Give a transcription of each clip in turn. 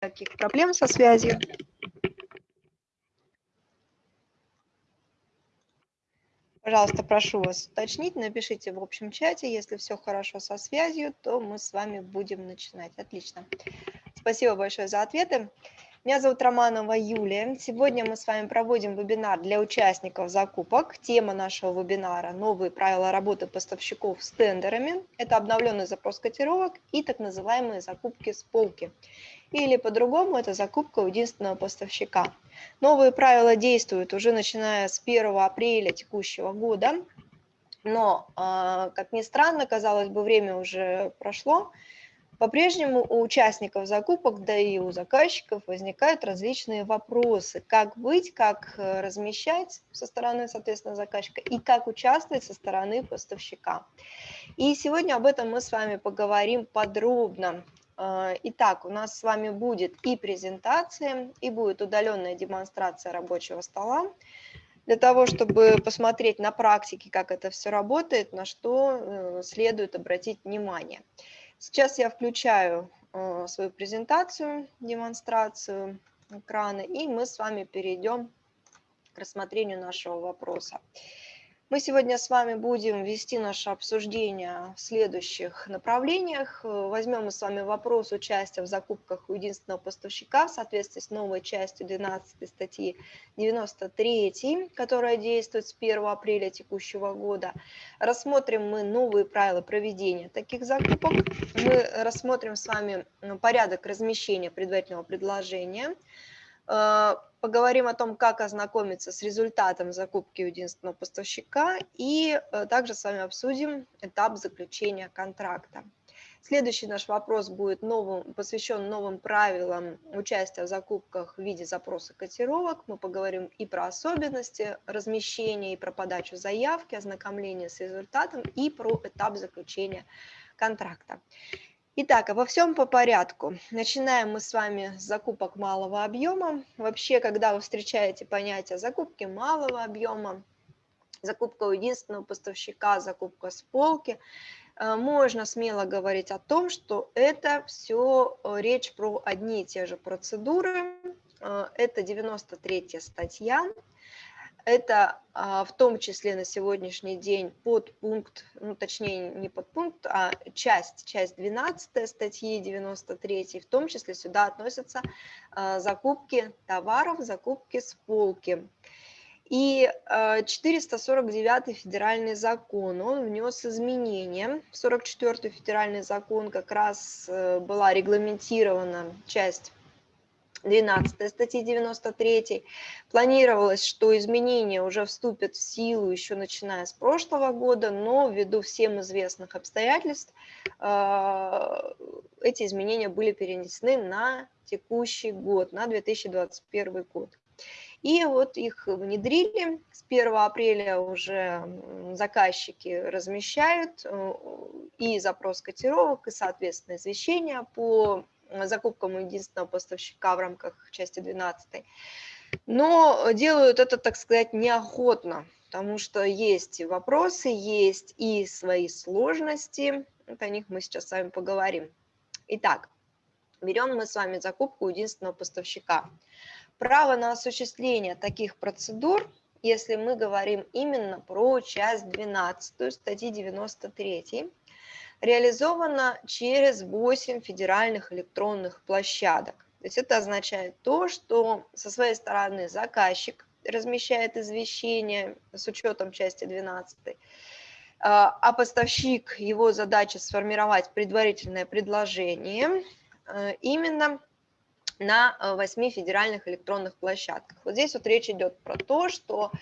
Каких проблем со связью? Пожалуйста, прошу вас уточнить, напишите в общем чате, если все хорошо со связью, то мы с вами будем начинать. Отлично. Спасибо большое за ответы. Меня зовут Романова Юлия. Сегодня мы с вами проводим вебинар для участников закупок. Тема нашего вебинара – новые правила работы поставщиков с тендерами. Это обновленный запрос котировок и так называемые закупки с полки. Или по-другому, это закупка у единственного поставщика. Новые правила действуют уже начиная с 1 апреля текущего года. Но, а, как ни странно, казалось бы, время уже прошло, по-прежнему у участников закупок, да и у заказчиков возникают различные вопросы. Как быть, как э, размещать со стороны, соответственно, заказчика и как участвовать со стороны поставщика. И сегодня об этом мы с вами поговорим подробно. Э, итак, у нас с вами будет и презентация, и будет удаленная демонстрация рабочего стола для того, чтобы посмотреть на практике, как это все работает, на что э, следует обратить внимание. Сейчас я включаю э, свою презентацию, демонстрацию экрана, и мы с вами перейдем к рассмотрению нашего вопроса. Мы сегодня с вами будем вести наше обсуждение в следующих направлениях. Возьмем мы с вами вопрос участия в закупках у единственного поставщика в соответствии с новой частью 12 статьи 93, которая действует с 1 апреля текущего года. Рассмотрим мы новые правила проведения таких закупок. Мы рассмотрим с вами порядок размещения предварительного предложения, поговорим о том, как ознакомиться с результатом закупки у единственного поставщика и э, также с вами обсудим этап заключения контракта. Следующий наш вопрос будет новым, посвящен новым правилам участия в закупках в виде запроса котировок. Мы поговорим и про особенности размещения, и про подачу заявки, ознакомление с результатом, и про этап заключения контракта. Итак, обо всем по порядку. Начинаем мы с вами с закупок малого объема. Вообще, когда вы встречаете понятие закупки малого объема, закупка у единственного поставщика, закупка с полки, э, можно смело говорить о том, что это все э, речь про одни и те же процедуры. Э, это 93 статья это а, в том числе на сегодняшний день подпункт, ну точнее не подпункт, а часть, часть 12 статьи 93, в том числе сюда относятся а, закупки товаров, закупки с полки. И 449 а, федеральный закон, он внес изменения. В 44 федеральный закон как раз э, была регламентирована часть 12 статьи 93. Планировалось, что изменения уже вступят в силу еще начиная с прошлого года, но ввиду всем известных обстоятельств а, эти изменения были перенесены на текущий год, на 2021 год. И вот их внедрили, с 1 апреля уже заказчики размещают э, и запрос котировок, и, соответственно, извещения по закупкам единственного поставщика в рамках части 12. Но делают это, так сказать, неохотно, потому что есть вопросы, есть и свои сложности. Вот о них мы сейчас с вами поговорим. Итак, берем мы с вами закупку единственного поставщика. Право на осуществление таких процедур, если мы говорим именно про часть 12 статьи 93, реализовано через 8 федеральных электронных площадок. То есть это означает то, что со своей стороны заказчик размещает извещение с учетом части 12, а, а поставщик, его задача сформировать предварительное предложение э, именно на 8 федеральных электронных площадках. Вот здесь вот речь идет про то, что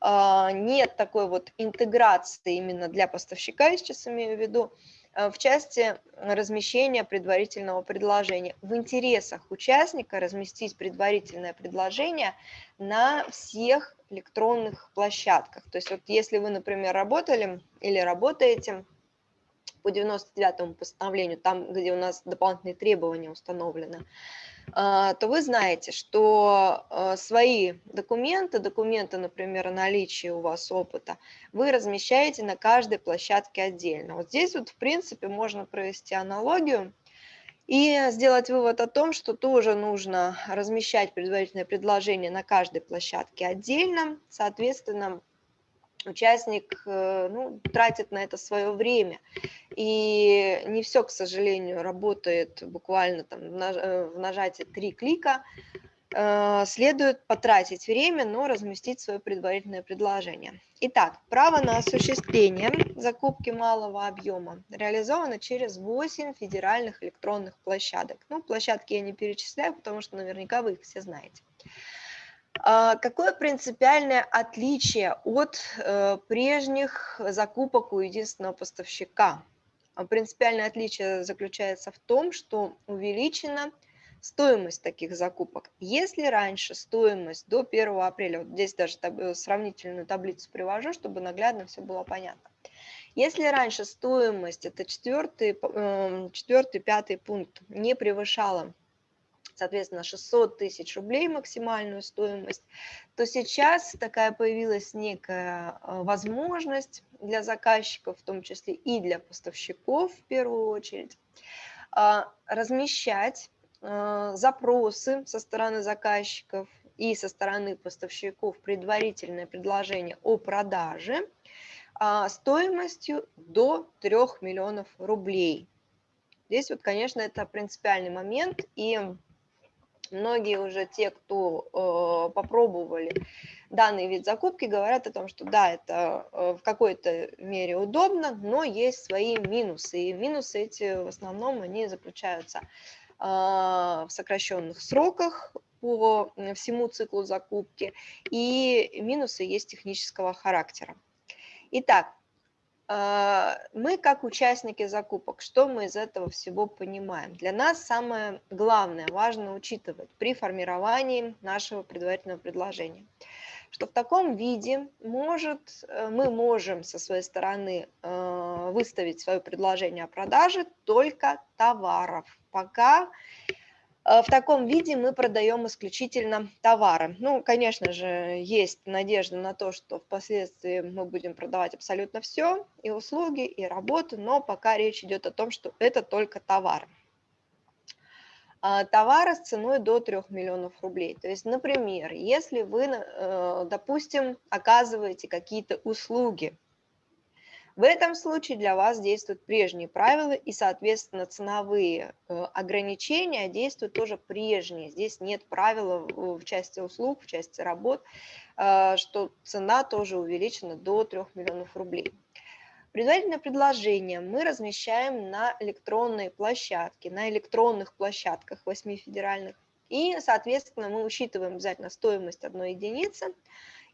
э, нет такой вот интеграции именно для поставщика, я сейчас имею в виду, Э, в части размещения предварительного предложения. В интересах участника разместить предварительное предложение на всех электронных площадках. То есть вот если вы, например, работали или работаете по 99 постановлению, там, где у нас дополнительные требования установлены, а, то вы знаете, что а, свои документы, документы, например, о наличии у вас опыта, вы размещаете на каждой площадке отдельно. Вот здесь вот, в принципе, можно провести аналогию И сделать вывод о том, что тоже нужно размещать предварительное предложение на каждой площадке отдельно. Соответственно, участник э, ну, тратит на это свое время. И не все, к сожалению, работает буквально там в нажатии три клика. Э, следует потратить время, но разместить свое предварительное предложение. Итак, право на осуществление закупки малого объема реализовано через 8 федеральных электронных площадок. Ну, площадки я не перечисляю, потому что наверняка вы их все знаете. А, какое принципиальное отличие от э, прежних закупок у единственного поставщика? А принципиальное отличие заключается в том, что увеличена стоимость таких закупок. Если раньше стоимость до 1 апреля, вот здесь даже сравнительную таблицу привожу, чтобы наглядно все было понятно. Если раньше стоимость, это четвертый, эм, четвертый, пятый пункт, не превышала соответственно, 600 тысяч рублей максимальную стоимость, то сейчас такая появилась некая э, возможность для заказчиков, в том числе и для поставщиков в первую очередь, а, размещать э, запросы со стороны заказчиков и со стороны поставщиков предварительное предложение о продаже а, стоимостью до 3 миллионов рублей. Здесь вот, конечно, это принципиальный момент, и многие уже те, кто э, попробовали данный вид закупки, говорят о том, что да, это э, в какой-то мере удобно, но есть свои минусы. И минусы эти в основном они заключаются э, в сокращенных сроках по всему циклу закупки, и минусы есть технического характера. Итак, мы как участники закупок, что мы из этого всего понимаем? Для нас самое главное, важно учитывать при формировании нашего предварительного предложения, что в таком виде может, э, мы можем со своей стороны э, выставить свое предложение о продаже только товаров, пока в таком виде мы продаем исключительно товары. Ну, конечно же, есть надежда на то, что впоследствии мы будем продавать абсолютно все, и услуги, и работу, но пока речь идет о том, что это только товары. А, товары с ценой до 3 миллионов рублей. То есть, например, если вы, э, допустим, оказываете какие-то услуги, в этом случае для вас действуют прежние правила и, соответственно, ценовые э, ограничения действуют тоже прежние. Здесь нет правила в части услуг, в части работ, э, что цена тоже увеличена до 3 миллионов рублей. Предварительное предложение мы размещаем на электронной площадке, на электронных площадках 8 федеральных. И, соответственно, мы учитываем обязательно стоимость одной единицы,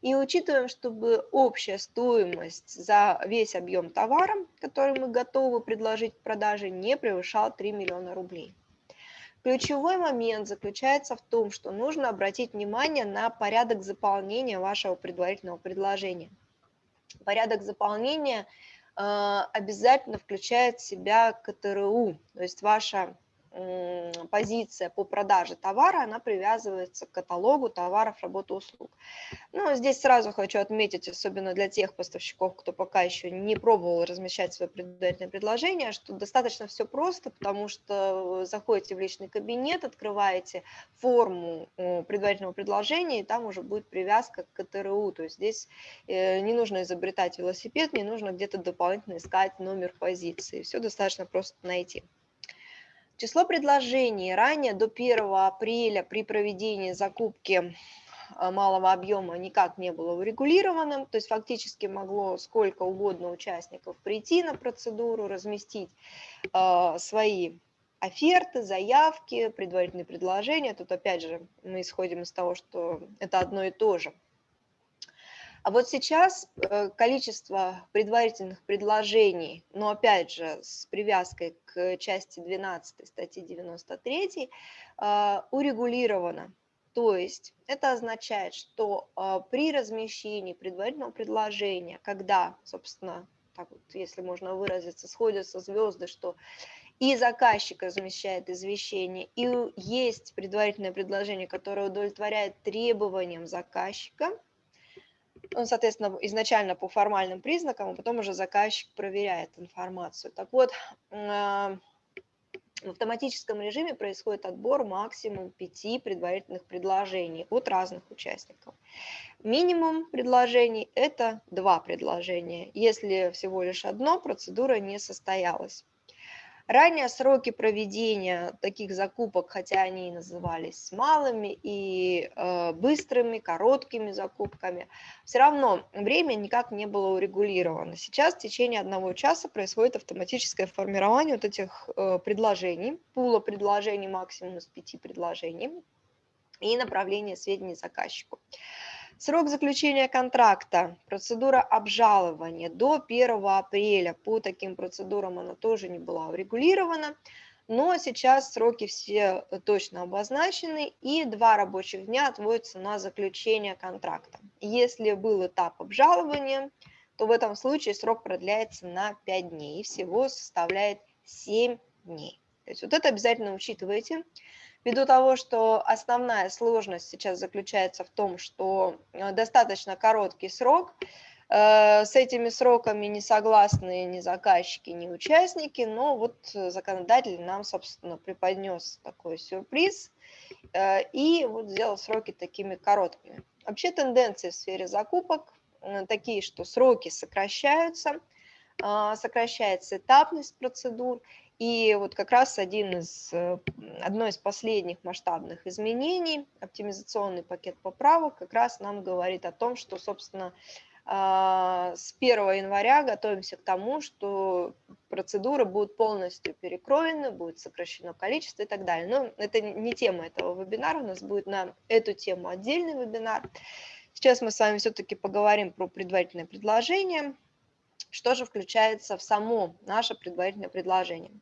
и учитываем, чтобы общая стоимость за весь объем товара, который мы готовы предложить к продаже, не превышал 3 миллиона рублей. Ключевой момент заключается в том, что нужно обратить внимание на порядок заполнения вашего предварительного предложения. Порядок заполнения э, обязательно включает в себя КТРУ, то есть ваша позиция по продаже товара, она привязывается к каталогу товаров, работ, услуг. Ну, здесь сразу хочу отметить, особенно для тех поставщиков, кто пока еще не пробовал размещать свое предварительное предложение, что достаточно все просто, потому что заходите в личный кабинет, открываете форму предварительного предложения, и там уже будет привязка к КТРУ. То есть здесь э, не нужно изобретать велосипед, не нужно где-то дополнительно искать номер позиции. Все достаточно просто найти. Число предложений ранее до 1 апреля при проведении закупки а, малого объема никак не было урегулированным, то есть фактически могло сколько угодно участников прийти на процедуру, разместить э, свои оферты, заявки, предварительные предложения. Тут опять же мы исходим из того, что это одно и то же. А вот сейчас э, количество предварительных предложений, но опять же с привязкой к части 12 статьи 93, э, урегулировано. То есть это означает, что э, при размещении предварительного предложения, когда, собственно, так вот, если можно выразиться, сходятся звезды, что и заказчик размещает извещение, и есть предварительное предложение, которое удовлетворяет требованиям заказчика, ну, соответственно, изначально по формальным признакам, а потом уже заказчик проверяет информацию. Так вот, а, В автоматическом режиме происходит отбор максимум пяти предварительных предложений от разных участников. Минимум предложений – это два предложения. Если всего лишь одно, процедура не состоялась. Ранее сроки проведения таких закупок, хотя они и назывались малыми и э, быстрыми, короткими закупками, все равно время никак не было урегулировано. Сейчас в течение одного часа происходит автоматическое формирование вот этих э, предложений, пула предложений максимум из пяти предложений и направление сведений заказчику. Срок заключения контракта, процедура обжалования до 1 апреля. По таким процедурам она тоже не была урегулирована. Но сейчас сроки все точно обозначены, и два рабочих дня отводятся на заключение контракта. Если был этап обжалования, то в этом случае срок продляется на 5 дней, и всего составляет 7 дней. То есть вот это обязательно учитывайте. Ввиду того, что основная сложность сейчас заключается в том, что э, достаточно короткий срок, э, с этими сроками не согласны ни заказчики, ни участники, но вот законодатель нам, собственно, преподнес такой сюрприз э, и вот сделал сроки такими короткими. Вообще тенденции в сфере закупок такие, что сроки сокращаются, сокращается этапность процедур, и вот как раз один из, э, одно из последних масштабных изменений, оптимизационный пакет поправок, как раз нам говорит о том, что, собственно, а, с 1 января готовимся к тому, что процедуры будут полностью перекроены, будет сокращено количество и так далее. Но это не тема этого вебинара, у нас будет на эту тему отдельный вебинар. Сейчас мы с вами все-таки поговорим про предварительное предложение, что же включается в само наше предварительное предложение.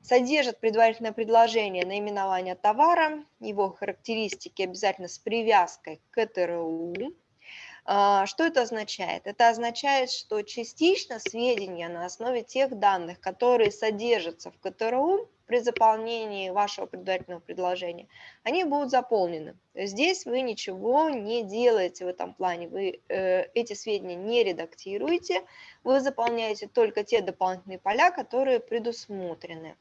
Содержит предварительное предложение наименования товара, его характеристики обязательно с привязкой к КТРУ. А, что это означает? Это означает, что частично сведения на основе тех данных, которые содержатся в КТРУ, при заполнении вашего предварительного предложения, они будут заполнены. Здесь вы ничего не делаете в этом плане, вы э, эти сведения не редактируете, вы заполняете только те дополнительные поля, которые предусмотрены.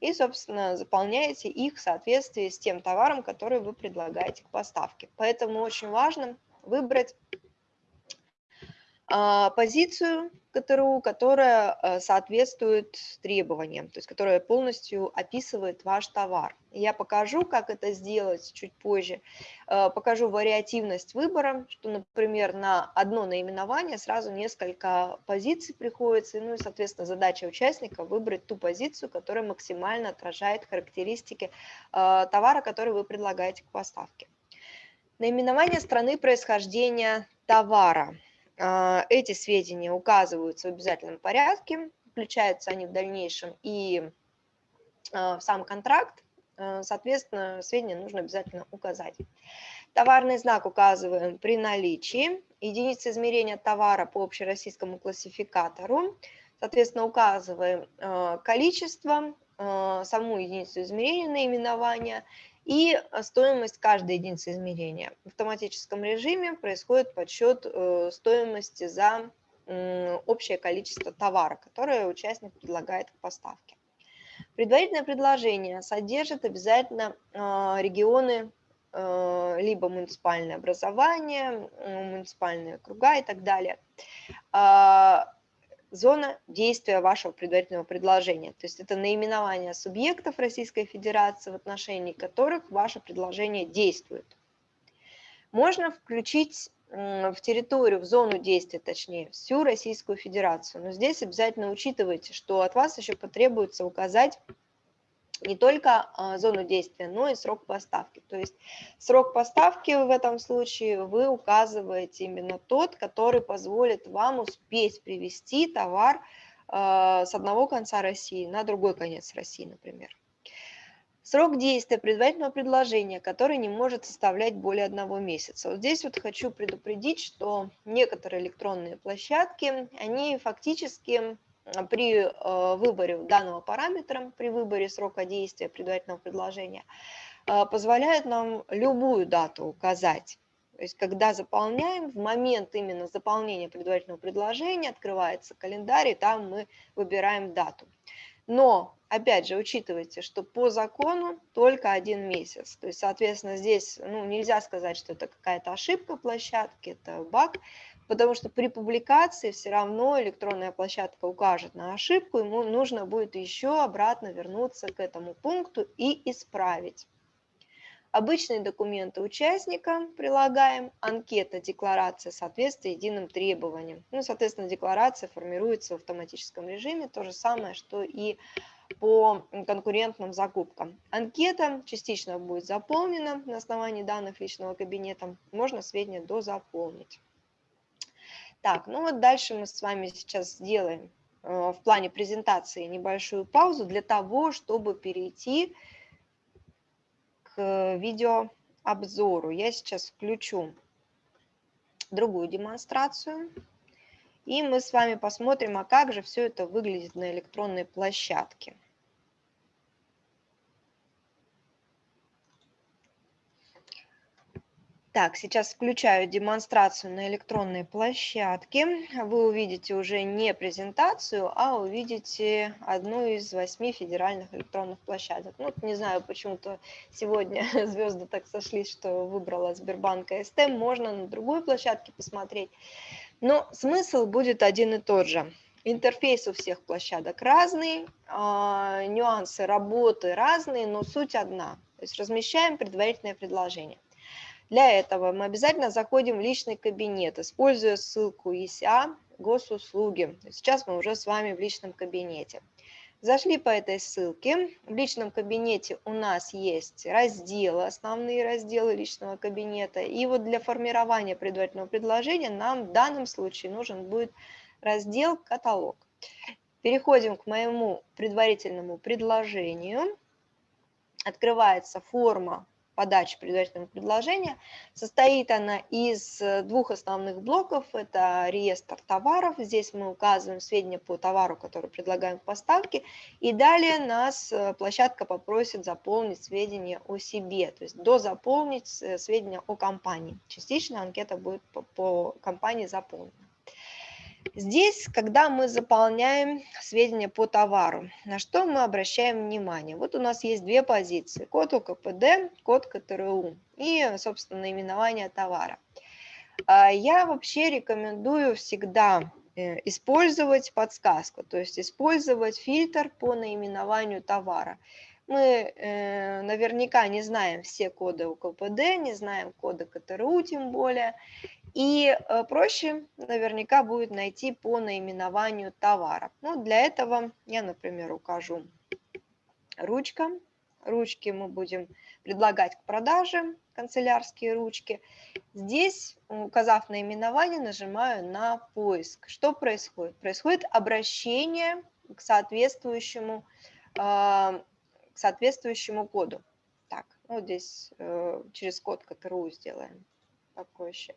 И, собственно, заполняете их в соответствии с тем товаром, который вы предлагаете к поставке. Поэтому очень важно выбрать позицию КТРУ, которая э, соответствует требованиям, то есть которая полностью описывает ваш товар. Я покажу, как это сделать чуть позже. Э, покажу вариативность выбора, что, например, на одно наименование сразу несколько позиций приходится, ну и, соответственно, задача участника выбрать ту позицию, которая максимально отражает характеристики э, товара, который вы предлагаете к поставке. Наименование страны происхождения товара – а, эти сведения указываются в обязательном порядке, включаются они в дальнейшем и а, в сам контракт, а, соответственно, сведения нужно обязательно указать. Товарный знак указываем при наличии, единицы измерения товара по общероссийскому классификатору, соответственно, указываем количество, саму единицу измерения наименования и э, стоимость каждой единицы измерения. В автоматическом режиме происходит подсчет э, стоимости за общее количество товара, которое участник предлагает к поставке. Предварительное предложение содержит обязательно э, регионы либо муниципальное образование, муниципальные круга и так далее. Зона действия вашего предварительного предложения. То есть это наименование субъектов Российской Федерации, в отношении которых ваше предложение действует. Можно включить в территорию, в зону действия, точнее, всю Российскую Федерацию. Но здесь обязательно учитывайте, что от вас еще потребуется указать не только а, зону действия, но и срок поставки. То есть срок поставки в этом случае вы указываете именно тот, который позволит вам успеть привести товар а, с одного конца России на другой конец России, например. Срок действия предварительного предложения, который не может составлять более одного месяца. Вот здесь вот хочу предупредить, что некоторые электронные площадки, они фактически при э, выборе данного параметра, при выборе срока действия предварительного предложения, э, позволяет нам любую дату указать. То есть, когда заполняем, в момент именно заполнения предварительного предложения открывается календарь, и там мы выбираем дату. Но Опять же, учитывайте, что по закону только один месяц. То есть, соответственно, здесь ну, нельзя сказать, что это какая-то ошибка площадки, это баг, потому что при публикации все равно электронная площадка укажет на ошибку, ему нужно будет еще обратно вернуться к этому пункту и исправить. Обычные документы участника прилагаем, анкета, декларация соответствия единым требованиям. Ну, соответственно, декларация формируется в автоматическом режиме, то же самое, что и по конкурентным закупкам. Анкета частично будет заполнена на основании данных личного кабинета, можно сведения дозаполнить. Так, ну вот дальше мы с вами сейчас сделаем э, в плане презентации небольшую паузу для того, чтобы перейти к видеообзору. Я сейчас включу другую демонстрацию. И мы с вами посмотрим, а как же все это выглядит на электронной площадке. Так, сейчас включаю демонстрацию на электронной площадке. Вы увидите уже не презентацию, а увидите одну из восьми федеральных электронных площадок. Ну, не знаю, почему-то сегодня звезды так сошлись, что выбрала Сбербанк СТ. Можно на другой площадке посмотреть. Но смысл будет один и тот же. Интерфейс у всех площадок разный, а, нюансы работы разные, но суть одна. То есть размещаем предварительное предложение. Для этого мы обязательно заходим в личный кабинет, используя ссылку ИСА госуслуги. Сейчас мы уже с вами в личном кабинете. Зашли по этой ссылке. В личном кабинете у нас есть разделы, основные разделы личного кабинета. И вот для формирования предварительного предложения нам в данном случае нужен будет раздел «Каталог». Переходим к моему предварительному предложению. Открывается форма подачи предварительного предложения. Состоит она из э, двух основных блоков. Это реестр товаров. Здесь мы указываем сведения по товару, который предлагаем в поставке. И далее нас э, площадка попросит заполнить сведения о себе, то есть дозаполнить э, сведения о компании. Частично анкета будет по, по компании заполнена. Здесь, когда мы заполняем сведения по товару, на что мы обращаем внимание? Вот у нас есть две позиции, код УКПД, код КТРУ и, собственно, наименование товара. А, я вообще рекомендую всегда э, использовать подсказку, то есть использовать фильтр по наименованию товара. Мы э, наверняка не знаем все коды УКПД, не знаем коды КТРУ тем более, и э, проще наверняка будет найти по наименованию товара. Ну, для этого я, например, укажу ручка. Ручки мы будем предлагать к продаже, канцелярские ручки. Здесь, указав наименование, нажимаю на поиск. Что происходит? Происходит обращение к соответствующему, э, к соответствующему коду. Так, вот здесь э, через код КТРУ сделаем такой еще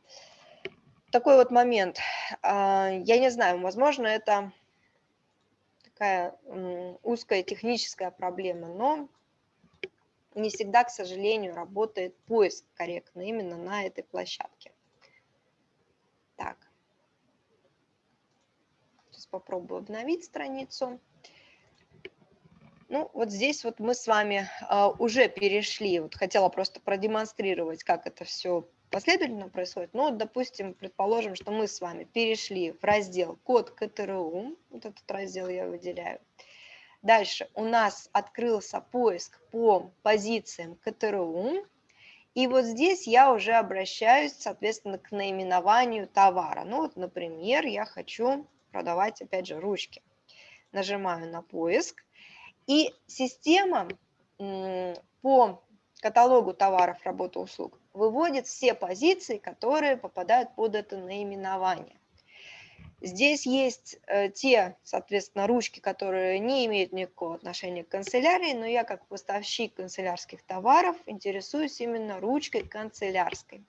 такой вот момент. А, я не знаю, возможно, это такая узкая техническая проблема, но не всегда, к сожалению, работает поиск корректно именно на этой площадке. Так. Сейчас попробую обновить страницу. Ну, вот здесь вот мы с вами а, уже перешли, вот хотела просто продемонстрировать, как это все последовательно происходит. Но, допустим, предположим, что мы с вами перешли в раздел код КТРУ, вот этот раздел я выделяю. Дальше у нас открылся поиск по позициям КТРУ, и вот здесь я уже обращаюсь, соответственно, к наименованию товара. Ну вот, например, я хочу продавать, опять же, ручки. Нажимаю на поиск, и система по каталогу товаров, работы, услуг выводит все позиции, которые попадают под это наименование. Здесь есть э, те, соответственно, ручки, которые не имеют никакого отношения к канцелярии, но я как поставщик канцелярских товаров интересуюсь именно ручкой канцелярской.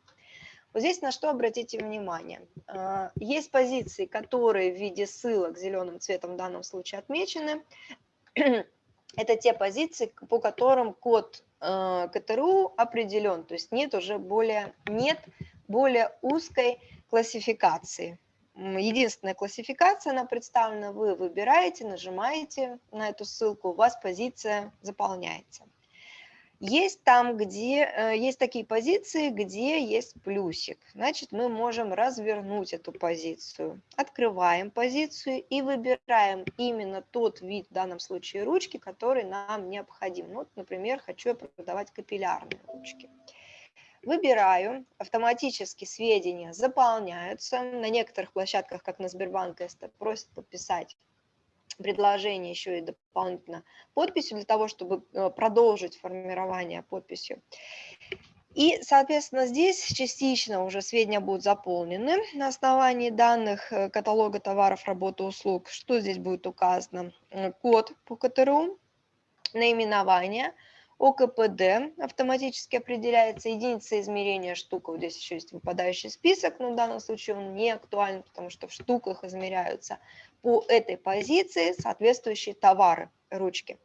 Вот здесь на что обратите внимание. Э, есть позиции, которые в виде ссылок зеленым цветом в данном случае отмечены. Это те позиции, по которым код КТРУ определен, то есть нет уже более, нет более узкой классификации. единственная классификация, она представлена, вы выбираете, нажимаете на эту ссылку, у вас позиция заполняется. Есть там, где э, есть такие позиции, где есть плюсик. Значит, мы можем развернуть эту позицию. Открываем позицию и выбираем именно тот вид, в данном случае ручки, который нам необходим. Вот, например, хочу я продавать капиллярные ручки. Выбираю, автоматически сведения заполняются. На некоторых площадках, как на Сбербанк, это просят подписать предложение еще и дополнительно подписью для того, чтобы э, продолжить формирование подписью. И, соответственно, здесь частично уже сведения будут заполнены на основании данных э, каталога товаров, работы, услуг. Что здесь будет указано? Э, код по КТРУ, наименование, ОКПД автоматически определяется, единица измерения штука, вот здесь еще есть выпадающий список, но в данном случае он не актуален, потому что в штуках измеряются по этой позиции соответствующие товары ручки.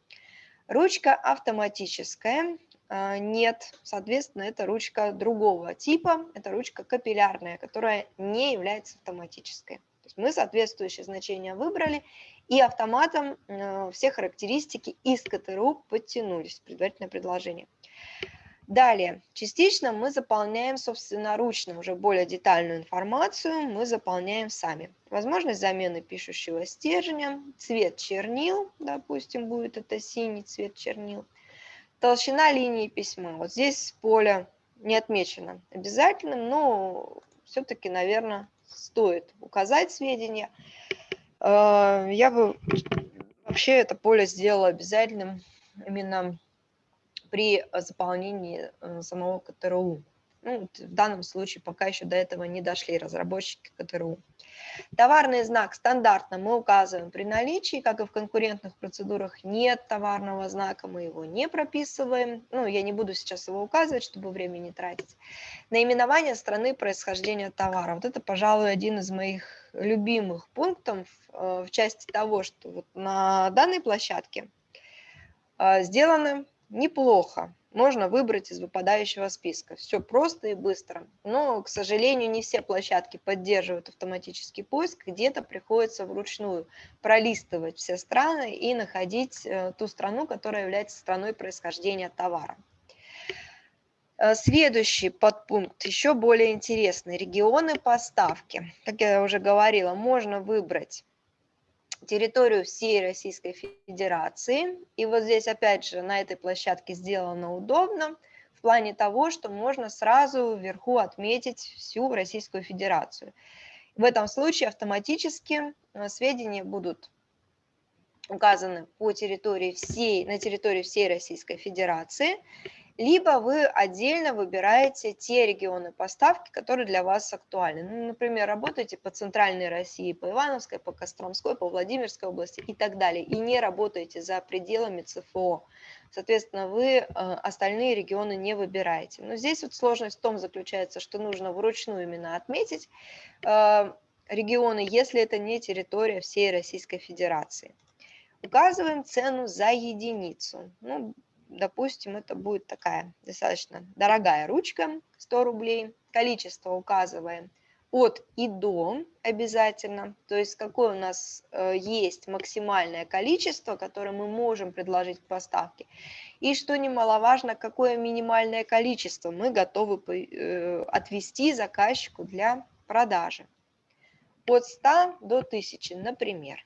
Ручка автоматическая, а, нет, соответственно, это ручка другого типа, это ручка капиллярная, которая не является автоматической. То есть мы соответствующие значения выбрали, и автоматом э, все характеристики из КТРУ подтянулись, предварительное предложение. Далее, частично мы заполняем собственноручно, уже более детальную информацию мы заполняем сами. Возможность замены пишущего стержня, цвет чернил, допустим, будет это синий цвет чернил, толщина линии письма. Вот здесь поле не отмечено обязательным, но все-таки, наверное, стоит указать сведения. Э, я бы вообще это поле сделала обязательным именно при э, заполнении э, самого КТРУ. Ну, в данном случае пока еще до этого не дошли разработчики КТРУ. Товарный знак стандартно мы указываем при наличии, как и в конкурентных процедурах нет товарного знака, мы его не прописываем. Ну, я не буду сейчас его указывать, чтобы время не тратить. Наименование страны происхождения товара. Вот это, пожалуй, один из моих любимых пунктов э, в части того, что вот на данной площадке сделаны неплохо. Можно выбрать из выпадающего списка. Все просто и быстро. Но, к сожалению, не все площадки поддерживают автоматический поиск. Где-то приходится вручную пролистывать все страны и находить э, ту страну, которая является страной происхождения товара. Э, следующий подпункт еще более интересный. Регионы поставки. Как я уже говорила, можно выбрать территорию всей Российской Федерации. И вот здесь, опять же, на этой площадке сделано удобно в плане того, что можно сразу вверху отметить всю Российскую Федерацию. В этом случае автоматически э, сведения будут указаны по территории всей, на территории всей Российской Федерации либо вы отдельно выбираете те регионы поставки, которые для вас актуальны. Ну, например, работаете по центральной России, по Ивановской, по Костромской, по Владимирской области и так далее, и не работаете за пределами ЦФО. Соответственно, вы э, остальные регионы не выбираете. Но здесь вот сложность в том заключается, что нужно вручную именно отметить э, регионы, если это не территория всей Российской Федерации. Указываем цену за единицу. Ну, допустим, это будет такая достаточно дорогая ручка, 100 рублей. Количество указываем от и до обязательно, то есть какое у нас э, есть максимальное количество, которое мы можем предложить к поставке. И что немаловажно, какое минимальное количество мы готовы э, отвести заказчику для продажи. От 100 до 1000, например.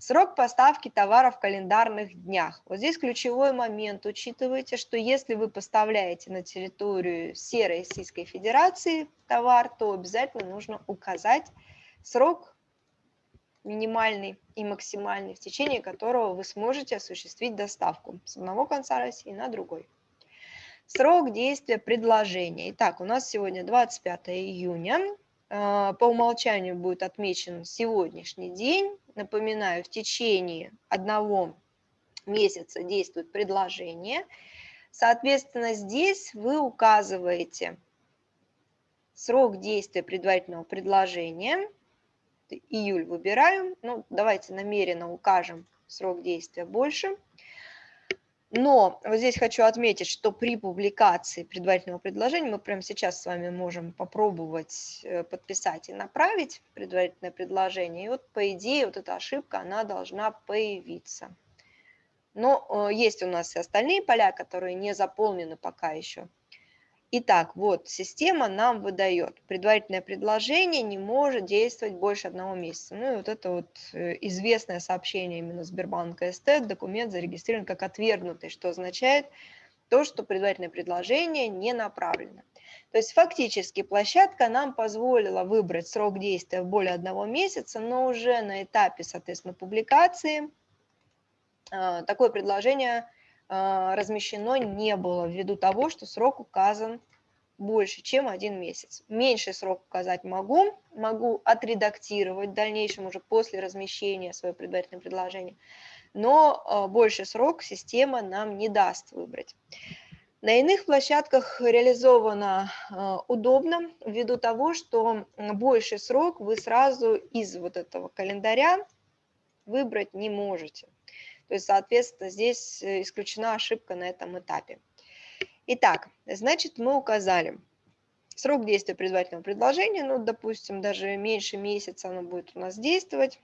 Срок поставки товара в календарных днях. Вот здесь ключевой момент. Учитывайте, что если вы поставляете на территорию всей Российской Федерации товар, то обязательно нужно указать срок минимальный и максимальный, в течение которого вы сможете осуществить доставку с одного конца России на другой. Срок действия предложения. Итак, у нас сегодня 25 июня. А, по умолчанию будет отмечен сегодняшний день. Напоминаю, в течение одного месяца действует предложение. Соответственно, здесь вы указываете срок действия предварительного предложения. Июль выбираем. Ну, давайте намеренно укажем срок действия больше. Но вот здесь хочу отметить, что при публикации предварительного предложения мы прямо сейчас с вами можем попробовать э, подписать и направить предварительное предложение. И вот по идее вот эта ошибка, она должна появиться. Но э, есть у нас и остальные поля, которые не заполнены пока еще. Итак, вот система нам выдает. Предварительное предложение не может действовать больше одного месяца. Ну и вот это вот э, известное сообщение именно Сбербанка СТ, документ зарегистрирован как отвергнутый, что означает то, что предварительное предложение не направлено. То есть фактически площадка нам позволила выбрать срок действия более одного месяца, но уже на этапе, соответственно, публикации э, такое предложение а, размещено не было ввиду того, что срок указан больше, чем один месяц. Меньший срок указать могу, могу отредактировать в дальнейшем уже после размещения свое предварительное предложение, но а, больше срок система нам не даст выбрать. На иных площадках реализовано а, удобно ввиду того, что больший срок вы сразу из вот этого календаря выбрать не можете. То есть, соответственно, здесь э, исключена ошибка на этом этапе. Итак, значит, мы указали срок действия предварительного предложения, ну, допустим, даже меньше месяца оно будет у нас действовать.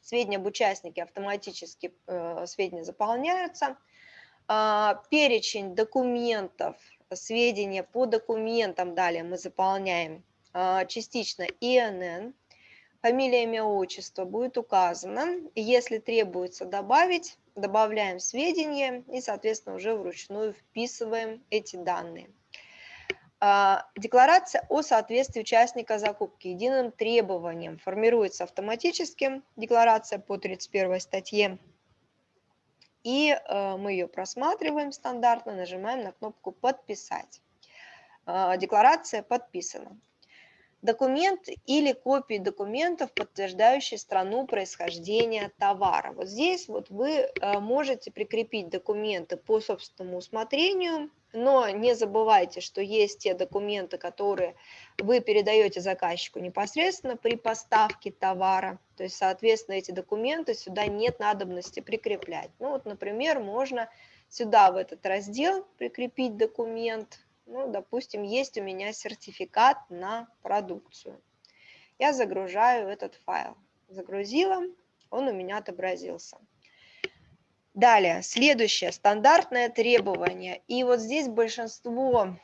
Сведения об участнике автоматически э, сведения заполняются. Э, перечень документов, сведения по документам далее мы заполняем э, частично ИНН, фамилия, имя, отчество будет указано. Если требуется добавить, добавляем сведения и, соответственно, уже вручную вписываем эти данные. А, декларация о соответствии участника закупки единым требованиям формируется автоматически, декларация по 31 статье, и э, мы ее просматриваем стандартно, нажимаем на кнопку «Подписать». А, декларация подписана документ или копии документов, подтверждающие страну происхождения товара. Вот здесь вот вы э, можете прикрепить документы по собственному усмотрению, но не забывайте, что есть те документы, которые вы передаете заказчику непосредственно при поставке товара. То есть, соответственно, эти документы сюда нет надобности прикреплять. Ну вот, например, можно сюда в этот раздел прикрепить документ, ну, допустим, есть у меня сертификат на продукцию. Я загружаю этот файл. Загрузила, он у меня отобразился. Далее, следующее, стандартное требование. И вот здесь большинство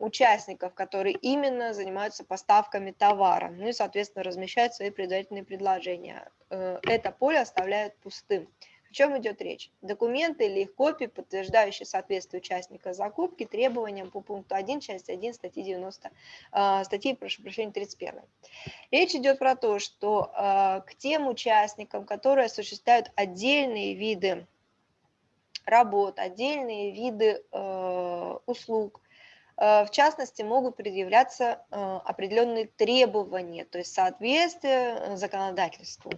участников, которые именно занимаются поставками товара, ну и, соответственно, размещают свои предварительные предложения. Э, это поле оставляют пустым чем идет речь? Документы или их копии, подтверждающие соответствие участника закупки требованиям по пункту 1, часть 1, статьи 90, а, статьи, прошу прощения, 31. Речь идет про то, что а, к тем участникам, которые осуществляют отдельные виды работ, отдельные виды а, услуг, в частности, могут предъявляться определенные требования, то есть соответствие законодательству.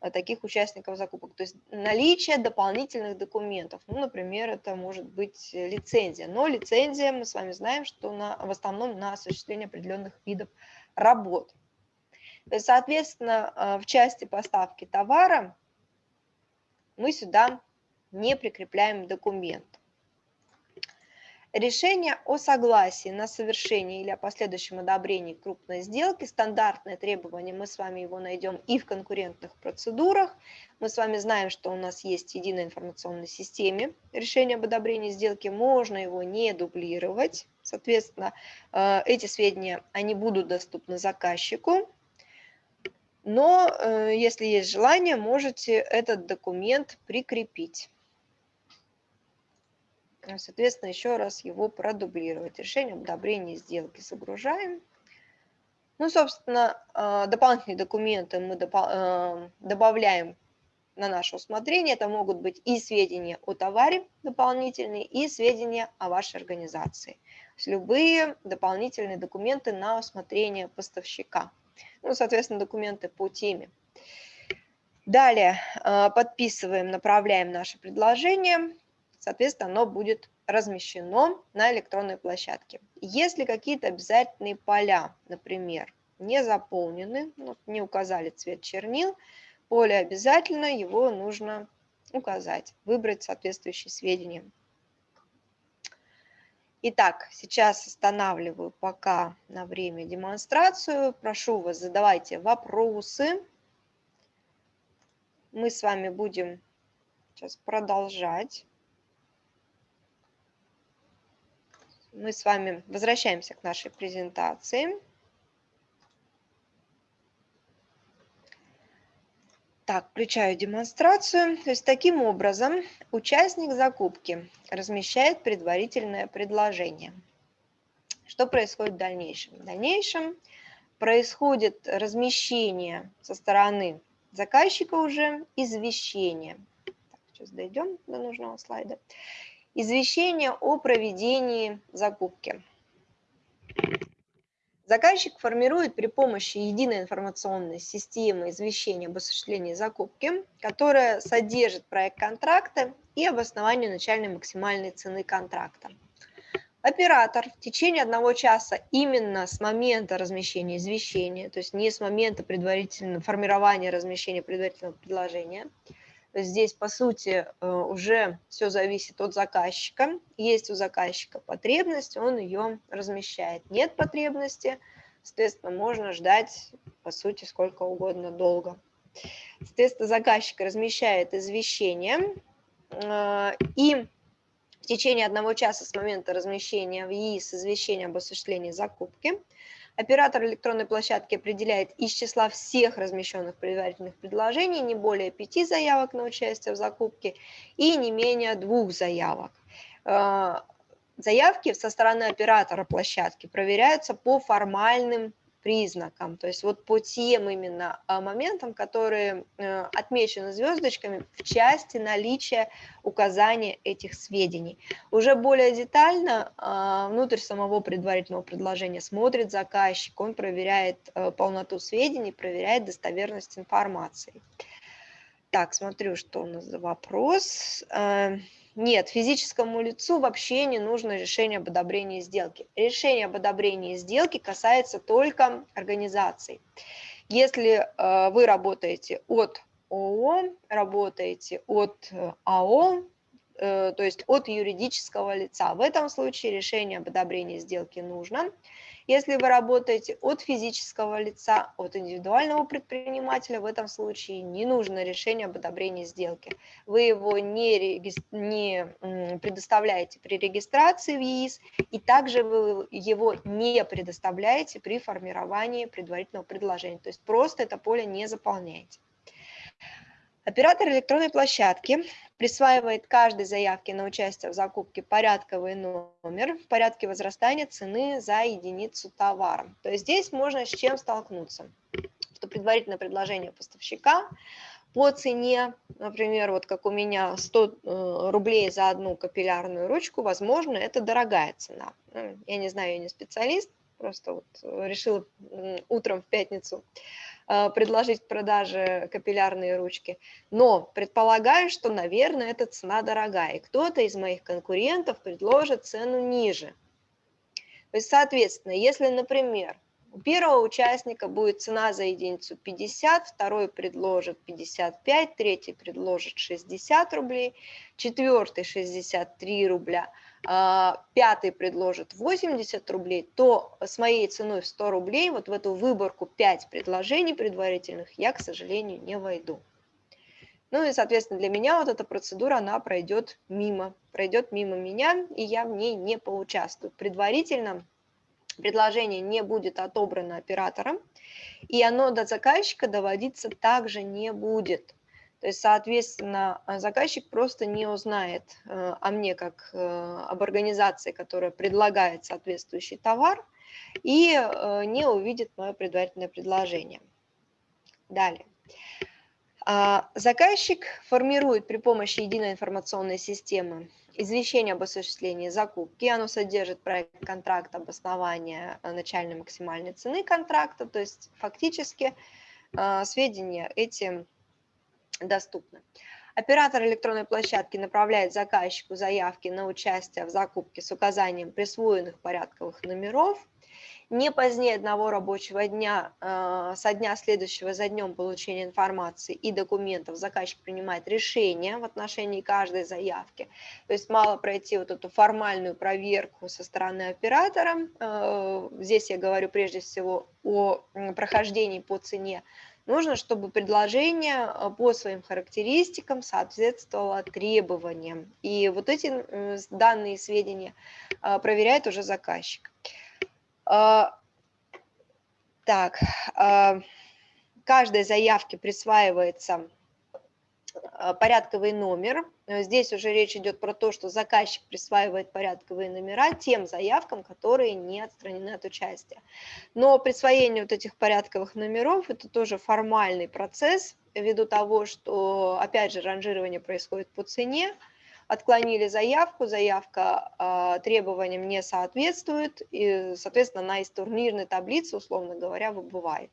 Э, таких участников закупок. То есть наличие дополнительных документов. Ну, например, это может быть э, лицензия. Но лицензия, мы с вами знаем, что на, в основном на осуществление определенных видов работ. То есть, соответственно, э, в части поставки товара мы сюда не прикрепляем документ. Решение о согласии на совершение или о последующем одобрении крупной сделки, стандартное требование, мы с вами его найдем и в конкурентных процедурах. Мы с вами знаем, что у нас есть единая информационная системе решение об одобрении сделки, можно его не дублировать. Соответственно, э, эти сведения, они будут доступны заказчику, но э, если есть желание, можете этот документ прикрепить. А, соответственно, еще раз его продублировать. Решение об одобрении сделки загружаем. Ну, собственно, а, дополнительные документы мы а, добавляем на наше усмотрение. Это могут быть и сведения о товаре дополнительные, и сведения о вашей организации. То есть любые дополнительные документы на усмотрение поставщика. Ну, соответственно, документы по теме. Далее подписываем, направляем наше предложение соответственно, оно будет размещено на электронной площадке. Если какие-то обязательные поля, например, не заполнены, ну, не указали цвет чернил, поле обязательно, его нужно указать, выбрать соответствующие сведения. Итак, сейчас останавливаю пока на время демонстрацию. Прошу вас, задавайте вопросы. Мы с вами будем сейчас продолжать. Мы с вами возвращаемся к нашей презентации. Так, включаю демонстрацию. То есть таким образом участник закупки размещает предварительное предложение. Что происходит в дальнейшем? В дальнейшем происходит размещение со стороны заказчика уже извещение. Так, сейчас дойдем до нужного слайда. Извещение о проведении закупки. Заказчик формирует при помощи единой информационной системы извещения об осуществлении закупки, которая содержит проект контракта и обоснование начальной максимальной цены контракта. Оператор в течение одного часа именно с момента размещения извещения, то есть не с момента предварительного формирования размещения предварительного предложения, здесь, по сути, э, уже все зависит от заказчика. Есть у заказчика потребность, он ее размещает. Нет потребности, соответственно, можно ждать, по сути, сколько угодно долго. Соответственно, заказчик размещает извещение, э, и в течение одного часа с момента размещения в ЕИС извещения об осуществлении закупки – Оператор электронной площадки определяет из числа всех размещенных предварительных предложений не более пяти заявок на участие в закупке и не менее двух заявок. Э, заявки со стороны оператора площадки проверяются по формальным признакам, то есть вот по тем именно а, моментам, которые э, отмечены звездочками в части наличия указания этих сведений. Уже более детально а, внутрь самого предварительного предложения смотрит заказчик, он проверяет э, полноту сведений, проверяет достоверность информации. Так, смотрю, что у нас за вопрос. Э, нет, физическому лицу вообще не нужно решение об одобрении сделки. Решение об одобрении сделки касается только организаций. Если э, вы работаете от ООО, работаете от э, АО, э, то есть от юридического лица, в этом случае решение об одобрении сделки нужно. Если вы работаете от физического лица, от индивидуального предпринимателя, в этом случае не нужно решение об одобрении сделки. Вы его не, не предоставляете при регистрации в ЕИС, и также вы его не предоставляете при формировании предварительного предложения. То есть просто это поле не заполняете. Оператор электронной площадки присваивает каждой заявке на участие в закупке порядковый номер в порядке возрастания цены за единицу товара. То есть здесь можно с чем столкнуться, что предварительное предложение поставщика по цене, например, вот как у меня 100 э, рублей за одну капиллярную ручку, возможно, это дорогая цена. Я не знаю, я не специалист, просто вот решила утром в пятницу а, предложить к продаже капиллярные ручки, но предполагаю, что, наверное, эта цена дорогая, и кто-то из моих конкурентов предложит цену ниже. То есть, соответственно, если, например, у первого участника будет цена за единицу 50, второй предложит 55, третий предложит 60 рублей, четвертый 63 рубля – пятый предложит 80 рублей, то с моей ценой в 100 рублей вот в эту выборку 5 предложений предварительных я, к сожалению, не войду. Ну и, соответственно, для меня вот эта процедура, она пройдет мимо, пройдет мимо меня, и я в ней не поучаствую. Предварительно предложение не будет отобрано оператором, и оно до заказчика доводиться также не будет. То есть, соответственно, э, заказчик просто не узнает э, о мне как э, об организации, которая предлагает соответствующий товар, и не увидит мое предварительное предложение. Далее. А, заказчик формирует при помощи единой информационной системы извещение об осуществлении закупки. Оно содержит проект контракта, обоснование начальной максимальной цены контракта, то есть фактически сведения эти доступны. Оператор электронной площадки направляет заказчику заявки на участие в закупке с указанием присвоенных порядковых номеров не позднее одного рабочего дня э, со дня следующего за днем получения информации и документов заказчик принимает решение в отношении каждой заявки. То есть мало пройти вот эту формальную проверку со стороны оператора. Э, здесь я говорю прежде всего о прохождении по цене нужно, чтобы предложение э, по своим характеристикам соответствовало требованиям. И вот эти данные сведения э, проверяет уже заказчик. Э, так, каждой заявке присваивается порядковый номер. Э, здесь уже речь идет про то, что заказчик присваивает порядковые номера тем заявкам, которые не отстранены от участия. Но присвоение вот этих порядковых номеров – это тоже формальный процесс, ввиду того, что, опять же, ранжирование происходит по цене, отклонили заявку, заявка э, требованиям не соответствует, и, соответственно, она из турнирной таблицы, условно говоря, выбывает.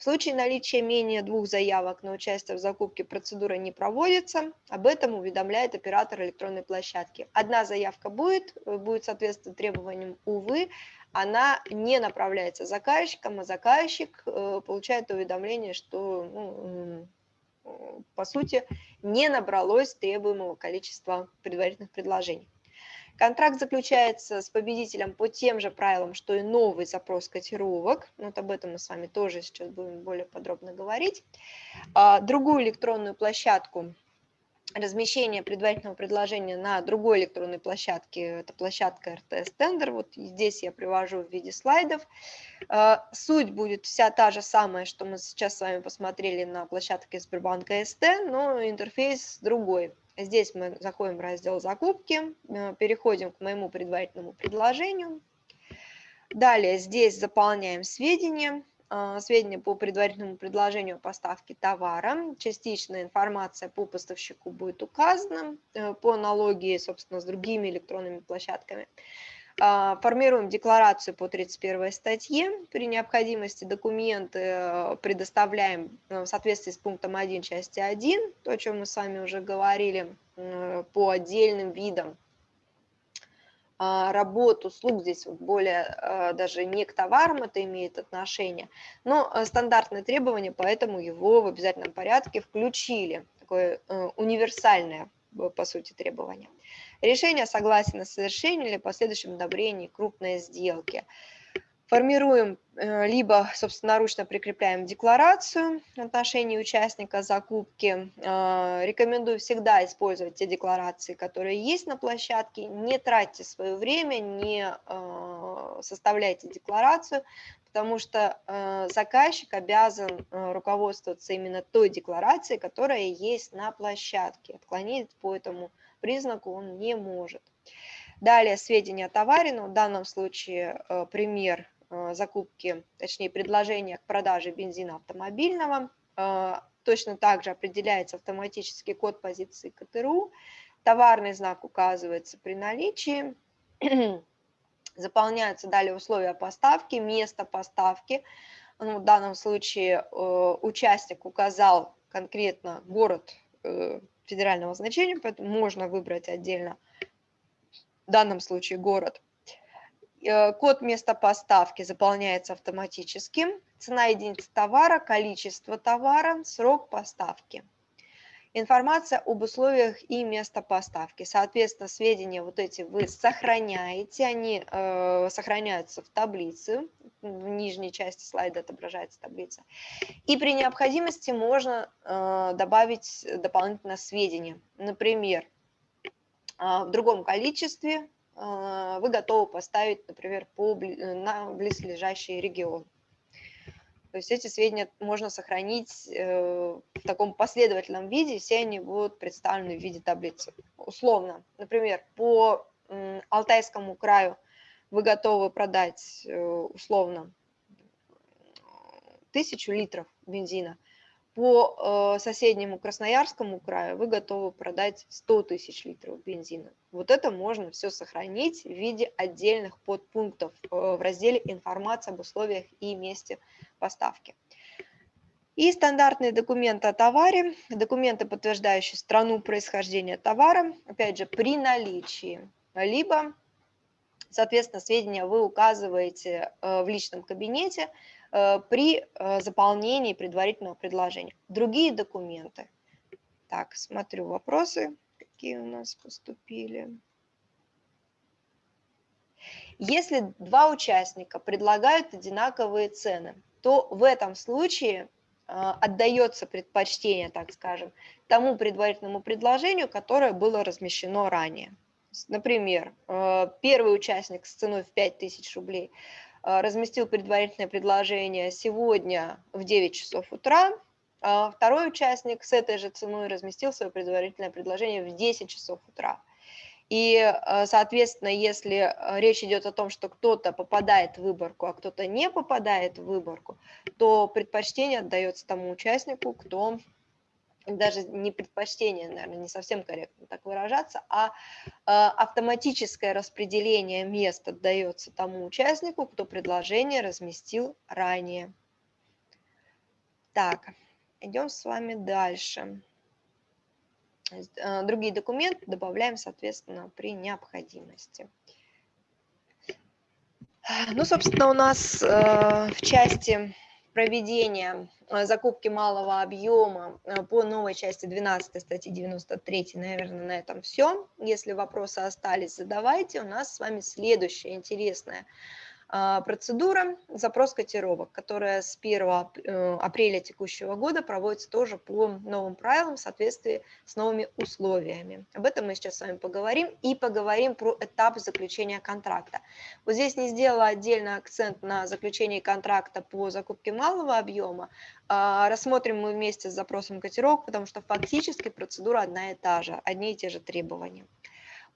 В случае наличия менее двух заявок на участие в закупке процедура не проводится, об этом уведомляет оператор электронной площадки. Одна заявка будет, э, будет соответствовать требованиям, увы, она не направляется заказчиком, а заказчик э, получает уведомление, что, ну, по сути, не набралось требуемого количества предварительных предложений. Контракт заключается с победителем по тем же правилам, что и новый запрос котировок. Вот об этом мы с вами тоже сейчас будем более подробно говорить. А, другую электронную площадку размещение предварительного предложения на другой электронной площадке, это площадка RTS Tender, вот здесь я привожу в виде слайдов. А, суть будет вся та же самая, что мы сейчас с вами посмотрели на площадке Сбербанка СТ, но интерфейс другой. Здесь мы заходим в раздел «Закупки», э, переходим к моему предварительному предложению. Далее здесь заполняем сведения, э, сведения по предварительному предложению о поставке товара. Частичная информация по поставщику будет указана, э, по аналогии, собственно, с другими электронными площадками. А, формируем декларацию по 31 статье. При необходимости документы э, предоставляем э, в соответствии с пунктом 1 части 1, то, о чем мы с вами уже говорили, э, по отдельным видам а, работ, услуг, здесь вот более даже не к товарам это имеет отношение, но стандартные требования, поэтому его в обязательном порядке включили, такое универсальное, по сути, требование. Решение согласия на совершение или последующем одобрении крупной сделки. Формируем, э, либо собственноручно прикрепляем декларацию в отношении участника закупки. Э, рекомендую всегда использовать те декларации, которые есть на площадке. Не тратьте свое время, не э, составляйте декларацию, потому что заказчик обязан руководствоваться именно той декларацией, которая есть на площадке. Отклонить по этому признаку он не может. Далее сведения о товаре, но в данном случае э, пример э, закупки, точнее предложения к продаже бензина автомобильного. Э, точно так же определяется автоматический код позиции КТРУ. Товарный знак указывается при наличии. Заполняются далее условия поставки, место поставки. Ну, в данном случае участник указал конкретно город федерального значения, поэтому можно выбрать отдельно, в данном случае город. Э, код места поставки заполняется автоматически. Цена единицы товара, количество товара, срок поставки. Информация об условиях и место поставки. Соответственно, сведения вот эти вы сохраняете, они э, сохраняются в таблице, в нижней части слайда отображается таблица. И при необходимости можно э, добавить дополнительно сведения. Например, э, в другом количестве э, вы готовы поставить, например, по, на близлежащий регион. То есть эти сведения можно сохранить э, в таком последовательном виде, все они будут представлены в виде таблицы. Условно, например, по Алтайскому краю вы готовы продать э, условно тысячу литров бензина, по э, соседнему Красноярскому краю вы готовы продать 100 тысяч литров бензина. Вот это можно все сохранить в виде отдельных подпунктов в разделе «Информация об условиях и месте поставки. И стандартные документы о товаре, документы, подтверждающие страну происхождения товара, опять же, при наличии, либо Соответственно, сведения вы указываете в личном кабинете при заполнении предварительного предложения. Другие документы. Так, смотрю вопросы, какие у нас поступили. Если два участника предлагают одинаковые цены, то в этом случае отдается предпочтение, так скажем, тому предварительному предложению, которое было размещено ранее. Например, а, первый участник с ценой в 5000 рублей а, разместил предварительное предложение сегодня в 9 часов утра, а второй участник с этой же ценой разместил свое предварительное предложение в 10 часов утра. И, э, соответственно, если э, речь идет о том, что кто-то попадает в выборку, а кто-то не попадает в выборку, то предпочтение отдается тому участнику, кто даже не предпочтение, наверное, не совсем корректно так выражаться, а э, автоматическое распределение мест отдается тому участнику, кто предложение разместил ранее. Так, идем с вами дальше. Э, другие документы добавляем, соответственно, при необходимости. Ну, собственно, у нас э, в части проведения э, закупки малого объема по новой части 12 статьи 93, наверное, на этом все. Если вопросы остались, задавайте. У нас с вами следующее интересное процедура запрос котировок, которая с 1 э, апреля текущего года проводится тоже по новым правилам в соответствии с новыми условиями. Об этом мы сейчас с вами поговорим и поговорим про этап заключения контракта. Вот здесь не сделала отдельный акцент на заключении контракта по закупке малого объема. А, рассмотрим мы вместе с запросом котировок, потому что фактически процедура одна и та же, одни и те же требования.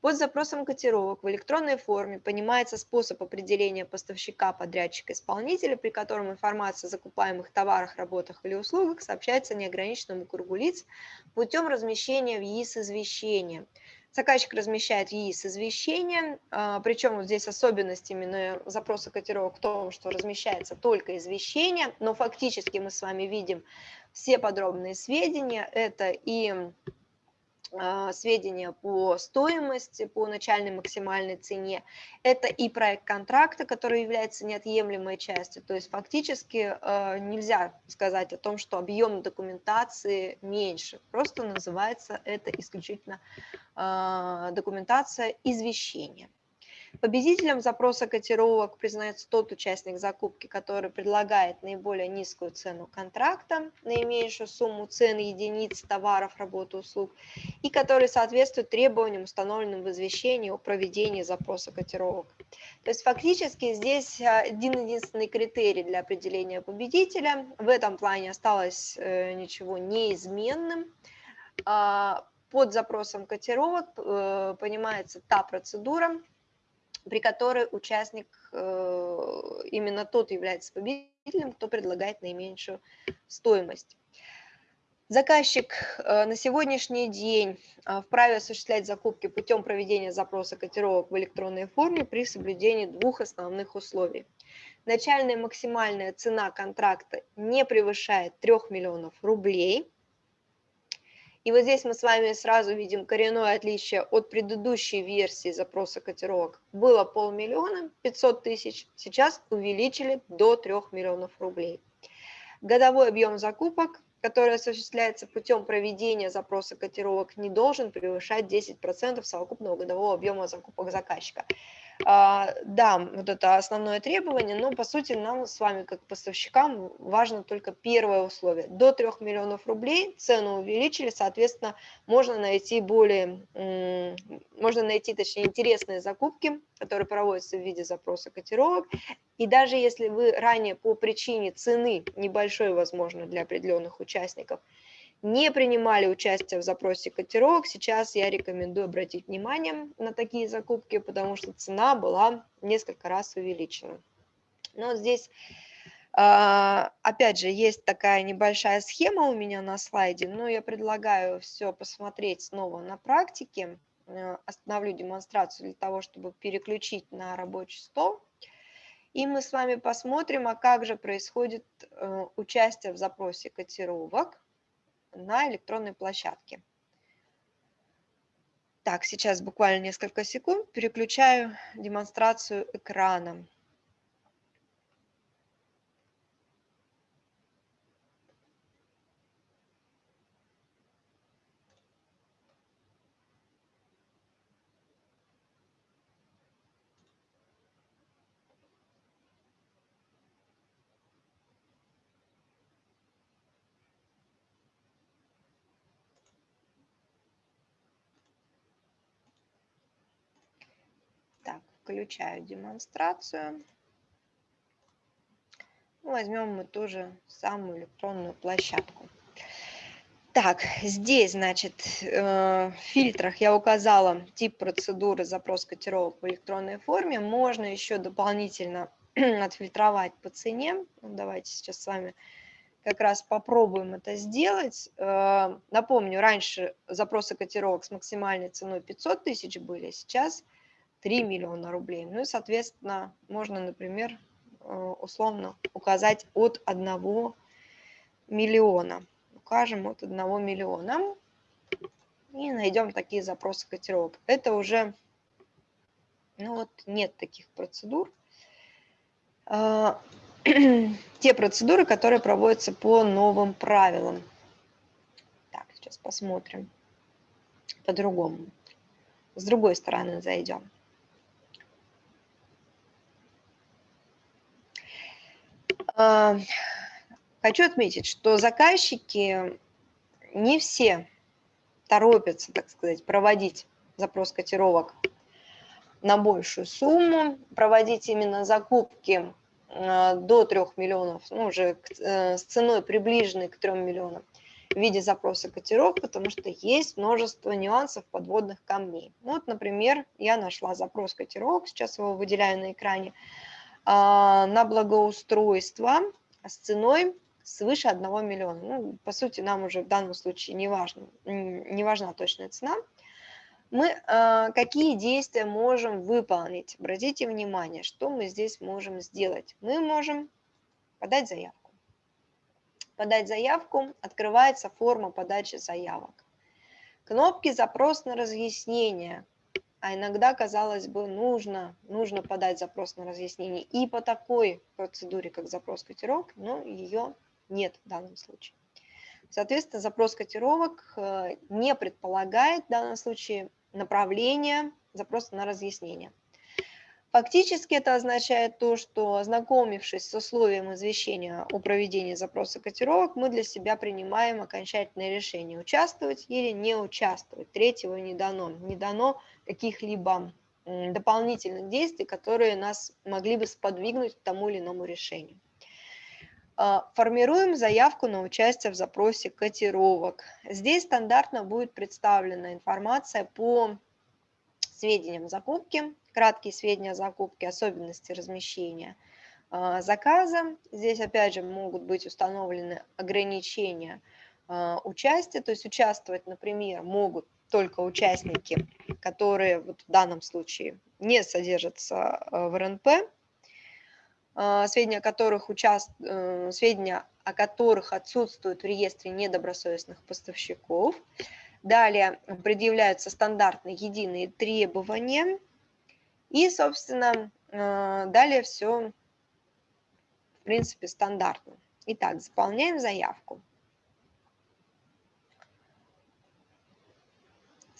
Под запросом котировок в электронной форме понимается способ определения поставщика, подрядчика, исполнителя, при котором информация о закупаемых товарах, работах или услугах сообщается неограниченному кругу лиц путем размещения в ЕИС извещения. Заказчик размещает ЕИС извещение, а, причем вот здесь особенность именно запроса котировок в том, что размещается только извещение, но фактически мы с вами видим все подробные сведения. Это и сведения по стоимости, по начальной максимальной цене. Это и проект контракта, который является неотъемлемой частью. То есть фактически а, нельзя сказать о том, что объем документации меньше. Просто называется это исключительно а, документация извещения. Победителем запроса котировок признается тот участник закупки, который предлагает наиболее низкую цену контракта, наименьшую сумму цен единиц товаров, работ, услуг, и который соответствует требованиям, установленным в извещении о проведении запроса котировок. То есть фактически здесь а, один-единственный критерий для определения победителя. В этом плане осталось э, ничего неизменным а, под запросом котировок э, понимается та процедура, при которой участник, э, именно тот является победителем, кто предлагает наименьшую стоимость. Заказчик э, на сегодняшний день э, вправе осуществлять закупки путем проведения запроса котировок в электронной форме при соблюдении двух основных условий. Начальная максимальная цена контракта не превышает 3 миллионов рублей – и вот здесь мы с вами сразу видим коренное отличие от предыдущей версии запроса котировок. Было полмиллиона, 500 тысяч, сейчас увеличили до 3 миллионов рублей. Годовой объем закупок, который осуществляется путем проведения запроса котировок, не должен превышать 10% совокупного годового объема закупок заказчика. А, да, вот это основное требование, но по сути нам с вами как поставщикам важно только первое условие. До 3 миллионов рублей цену увеличили, соответственно, можно найти более, можно найти, точнее, интересные закупки, которые проводятся в виде запроса котировок. И даже если вы ранее по причине цены небольшой, возможно, для определенных участников, не принимали участие в запросе котировок, сейчас я рекомендую обратить внимание на такие закупки, потому что цена была несколько раз увеличена. Но здесь, а, опять же, есть такая небольшая схема у меня на слайде, но я предлагаю все посмотреть снова на практике. Э, остановлю демонстрацию для того, чтобы переключить на рабочий стол. И мы с вами посмотрим, а как же происходит э, участие в запросе котировок на электронной площадке. Так, сейчас буквально несколько секунд переключаю демонстрацию экрана. Включаю демонстрацию. Возьмем мы тоже самую электронную площадку. Так, здесь, значит, э, в фильтрах я указала тип процедуры запрос котировок в электронной форме. Можно еще дополнительно отфильтровать по цене. Ну, давайте сейчас с вами как раз попробуем это сделать. Э, напомню, раньше запросы котировок с максимальной ценой 500 тысяч были, сейчас 3 миллиона рублей. Ну и, соответственно, можно, например, э, условно указать от 1 миллиона. Укажем от 1 миллиона и найдем такие запросы котировок. Это уже, ну вот, нет таких процедур. А, те процедуры, которые проводятся по новым правилам. Так, сейчас посмотрим по-другому. С другой стороны зайдем. Хочу отметить, что заказчики не все торопятся, так сказать, проводить запрос котировок на большую сумму, проводить именно закупки а, до 3 миллионов, ну, уже э, с ценой приближенной к 3 миллионам в виде запроса котировок, потому что есть множество нюансов подводных камней. Вот, например, я нашла запрос котировок, сейчас его выделяю на экране, а, на благоустройство с ценой свыше 1 миллиона. Ну, по сути, нам уже в данном случае не, важно, не важна точная цена. Мы э, какие действия можем выполнить? Обратите внимание, что мы здесь можем сделать. Мы можем подать заявку. Подать заявку, открывается форма подачи заявок. Кнопки «Запрос на разъяснение», а иногда, казалось бы, нужно, нужно подать запрос на разъяснение и по такой процедуре, как запрос котировок, но ее нет в данном случае. Соответственно, запрос котировок э, не предполагает в данном случае направление запроса на разъяснение. Фактически это означает то, что ознакомившись с условием извещения о проведении запроса котировок, мы для себя принимаем окончательное решение, участвовать или не участвовать. Третьего не дано. Не дано каких-либо дополнительных действий, которые нас могли бы сподвигнуть к тому или иному решению. А, формируем заявку на участие в запросе котировок. Здесь стандартно будет представлена информация по сведениям закупки, краткие сведения о закупке, особенности размещения а, заказа. Здесь опять же могут быть установлены ограничения а, участия, то есть участвовать, например, могут только участники, которые вот в данном случае не содержатся а, в РНП, сведения о которых, участ... Э, сведения о которых отсутствуют в реестре недобросовестных поставщиков. Далее предъявляются стандартные единые требования – и, собственно, э, далее все, в принципе, стандартно. Итак, заполняем заявку.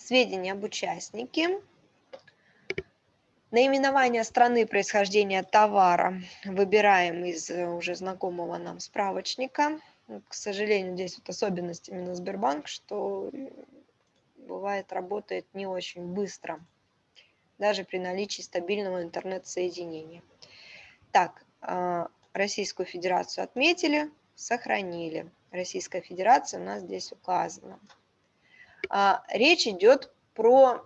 Сведения об участнике. Наименование страны происхождения товара выбираем из э, уже знакомого нам справочника. К сожалению, здесь вот особенность именно Сбербанк, что бывает работает не очень быстро даже при наличии стабильного интернет-соединения. Так, а, Российскую Федерацию отметили, сохранили. Российская Федерация у нас здесь указана. А, речь идет про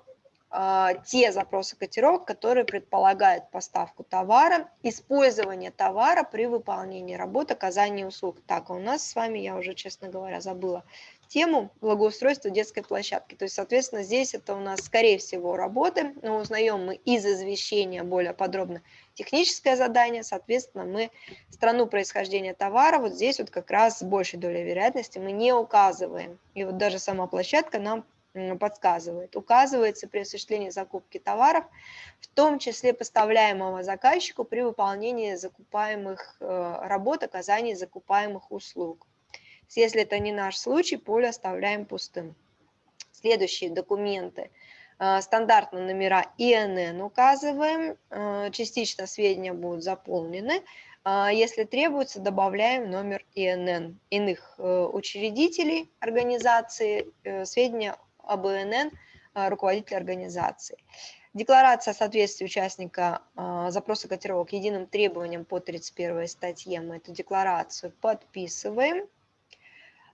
а, те запросы котировок, которые предполагают поставку товара, использование товара при выполнении работ, оказании услуг. Так, у нас с вами, я уже, честно говоря, забыла тему благоустройства детской площадки. То есть, соответственно, здесь это у нас, скорее всего, работы, но узнаем мы из извещения более подробно техническое задание, соответственно, мы страну происхождения товара, вот здесь вот как раз с большей долей вероятности мы не указываем. И вот даже сама площадка нам подсказывает. Указывается при осуществлении закупки товаров, в том числе поставляемого заказчику при выполнении закупаемых э, работ, оказании закупаемых услуг. Если это не наш случай, поле оставляем пустым. Следующие документы. Э, стандартно номера ИНН указываем, э, частично сведения будут заполнены. Э, если требуется, добавляем номер ИНН иных учредителей организации, сведения об ИНН руководителя организации. Декларация о соответствии участника запроса котировок единым требованиям по 31 статье. Мы эту декларацию подписываем.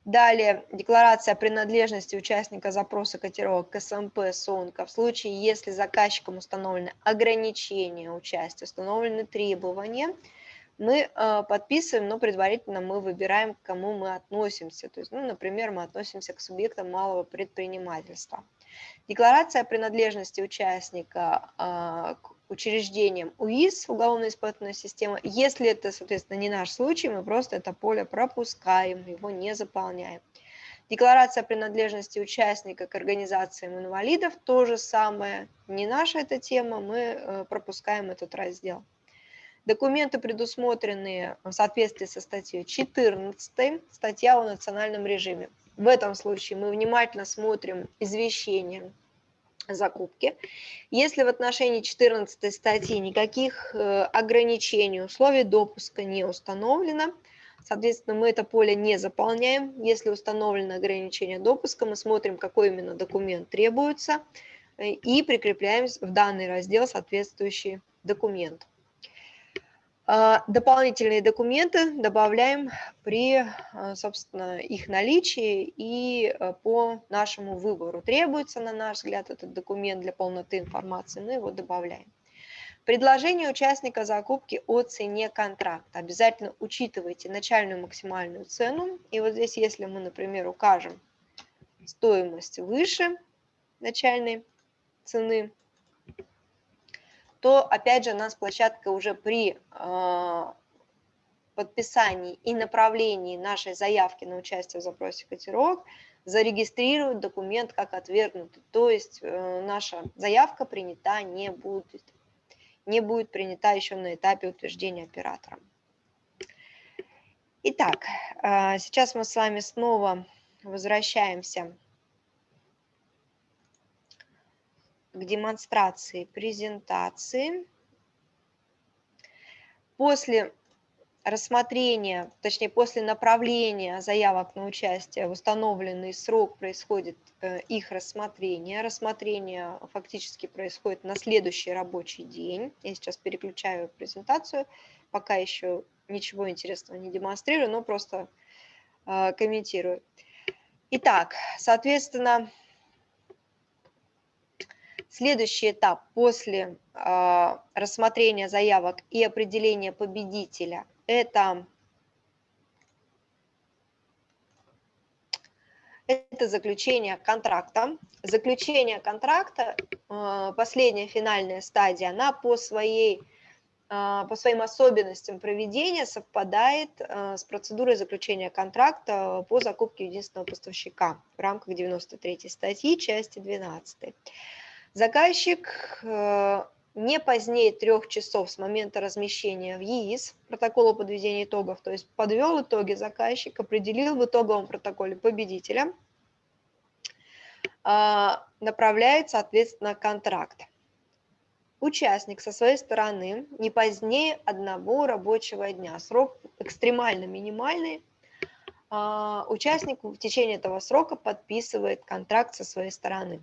Далее, декларация о принадлежности участника запроса котировок к СМП СОНКа в случае, если заказчиком установлены ограничения участия, установлены требования, мы э, подписываем, но предварительно мы выбираем, к кому мы относимся. То есть, ну, например, мы относимся к субъектам малого предпринимательства. Декларация о принадлежности участника э, к учреждением УИС, уголовно-испытательная система. Если это, соответственно, не наш случай, мы просто это поле пропускаем, его не заполняем. Декларация о принадлежности участника к организациям инвалидов, то же самое, не наша эта тема, мы э, пропускаем этот раздел. Документы, предусмотренные в соответствии со статьей 14, статья о национальном режиме. В этом случае мы внимательно смотрим извещение закупки. Если в отношении 14 статьи никаких э, ограничений, условий допуска не установлено, соответственно, мы это поле не заполняем. Если установлено ограничение допуска, мы смотрим, какой именно документ требуется, э, и прикрепляем в данный раздел соответствующий документ. А, дополнительные документы добавляем при, а, собственно, их наличии и а, по нашему выбору. Требуется, на наш взгляд, этот документ для полноты информации, мы его добавляем. Предложение участника закупки о цене контракта. Обязательно учитывайте начальную максимальную цену. И вот здесь, если мы, например, укажем стоимость выше начальной цены, то опять же нас площадка уже при а, подписании и направлении нашей заявки на участие в запросе котировок зарегистрирует документ как отвергнутый. То есть э, наша заявка принята не будет, не будет принята еще на этапе утверждения оператором. Итак, а, сейчас мы с вами снова возвращаемся к демонстрации презентации. После рассмотрения, точнее после направления заявок на участие в установленный срок происходит э, их рассмотрение. Рассмотрение фактически происходит на следующий рабочий день. Я сейчас переключаю презентацию, пока еще ничего интересного не демонстрирую, но просто э, комментирую. Итак, соответственно, Следующий этап после э, рассмотрения заявок и определения победителя – это, это заключение контракта. Заключение контракта, э, последняя финальная стадия, она по, своей, э, по своим особенностям проведения совпадает с процедурой заключения контракта по закупке единственного поставщика в рамках 93 статьи, части 12. Заказчик э, не позднее трех часов с момента размещения в ЕИС протокола подведения итогов, то есть подвел итоги заказчик, определил в итоговом протоколе победителя, а, направляет, соответственно, контракт. Участник со своей стороны не позднее одного рабочего дня. Срок экстремально минимальный. А, участник в течение этого срока подписывает контракт со своей стороны.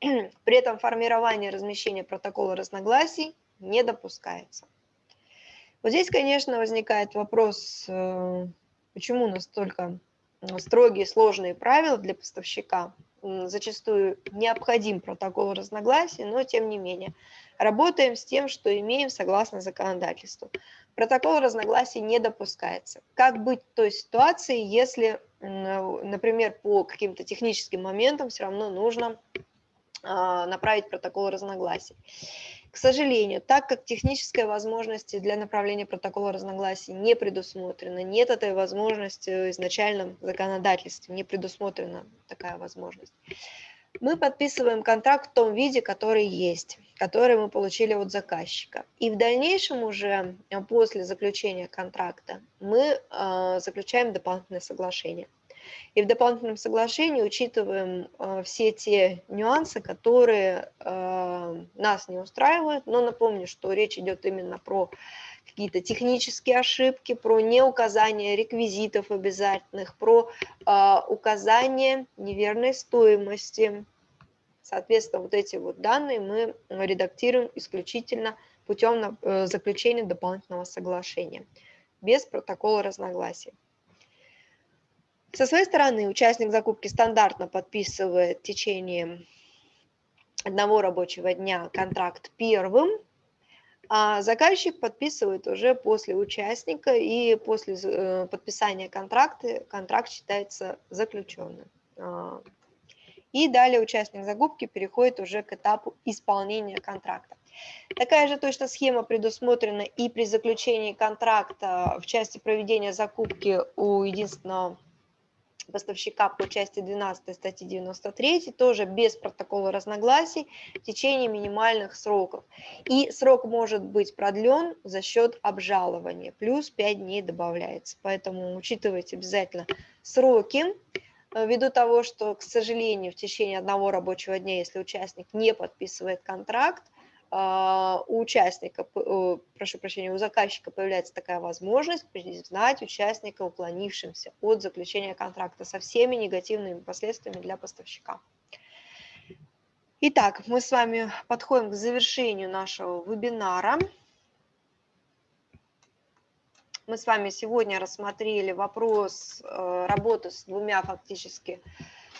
При этом формирование размещения протокола разногласий не допускается. Вот здесь, конечно, возникает вопрос, э, почему настолько строгие, сложные правила для поставщика. Зачастую необходим протокол разногласий, но тем не менее. Работаем с тем, что имеем согласно законодательству. Протокол разногласий не допускается. Как быть в той ситуации, если, например, по каким-то техническим моментам все равно нужно направить протокол разногласий. К сожалению, так как технической возможности для направления протокола разногласий не предусмотрено, нет этой возможности в изначальном законодательстве, не предусмотрена такая возможность. Мы подписываем контракт в том виде, который есть, который мы получили от заказчика. И в дальнейшем уже э, после заключения контракта мы э, заключаем дополнительное соглашение. И в дополнительном соглашении учитываем э, все те нюансы, которые э, нас не устраивают. Но напомню, что речь идет именно про какие-то технические ошибки, про неуказание реквизитов обязательных, про э, указание неверной стоимости. Соответственно, вот эти вот данные мы редактируем исключительно путем э, заключения дополнительного соглашения, без протокола разногласий. Со своей стороны участник закупки стандартно подписывает в течение одного рабочего дня контракт первым, а заказчик подписывает уже после участника, и после э, подписания контракта контракт считается заключенным. А, и далее участник закупки переходит уже к этапу исполнения контракта. Такая же точно схема предусмотрена и при заключении контракта в части проведения закупки у единственного поставщика по части 12 статьи 93, тоже без протокола разногласий в течение минимальных сроков. И срок может быть продлен за счет обжалования, плюс 5 дней добавляется. Поэтому учитывайте обязательно сроки, э, ввиду того, что, к сожалению, в течение одного рабочего дня, если участник не подписывает контракт, у участника, прошу прощения, у заказчика появляется такая возможность признать участника уклонившимся от заключения контракта со всеми негативными последствиями для поставщика. Итак, мы с вами подходим к завершению нашего вебинара. Мы с вами сегодня рассмотрели вопрос э, работы с двумя фактически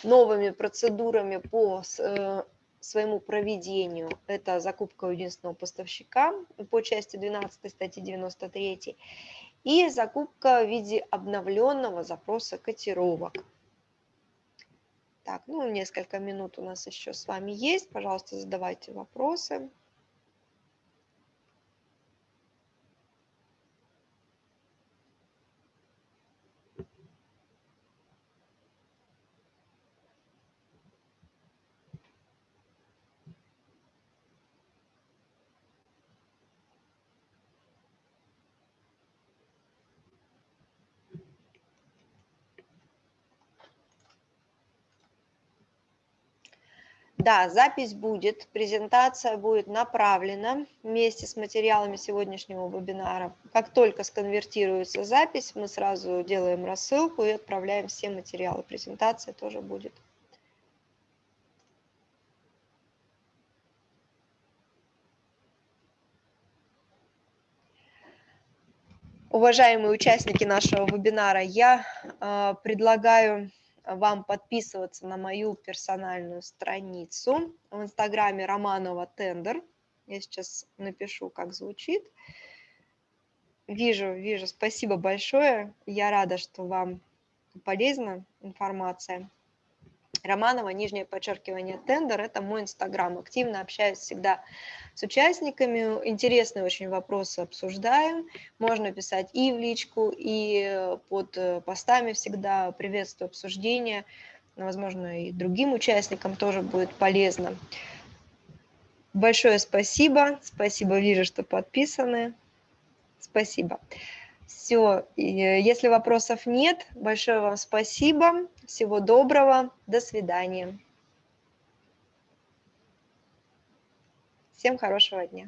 новыми процедурами по э, своему проведению. Это закупка у единственного поставщика по части 12 статьи 93 и закупка в виде обновленного запроса котировок. Так, ну несколько минут у нас еще с вами есть. Пожалуйста, задавайте вопросы. Да, запись будет, презентация будет направлена вместе с материалами сегодняшнего вебинара. Как только сконвертируется запись, мы сразу делаем рассылку и отправляем все материалы. Презентация тоже будет. Уважаемые участники нашего вебинара, я э, предлагаю вам подписываться на мою персональную страницу в инстаграме Романова Тендер. Я сейчас напишу, как звучит. Вижу, вижу. Спасибо большое. Я рада, что вам полезна информация. Романова, нижнее подчеркивание, тендер, это мой инстаграм. Активно общаюсь всегда с участниками, интересные очень вопросы обсуждаем. Можно писать и в личку, и под постами всегда приветствую обсуждение. Возможно, и другим участникам тоже будет полезно. Большое спасибо. Спасибо, вижу, что подписаны. Спасибо. Все, если вопросов нет, большое вам спасибо. Всего доброго. До свидания. Всем хорошего дня.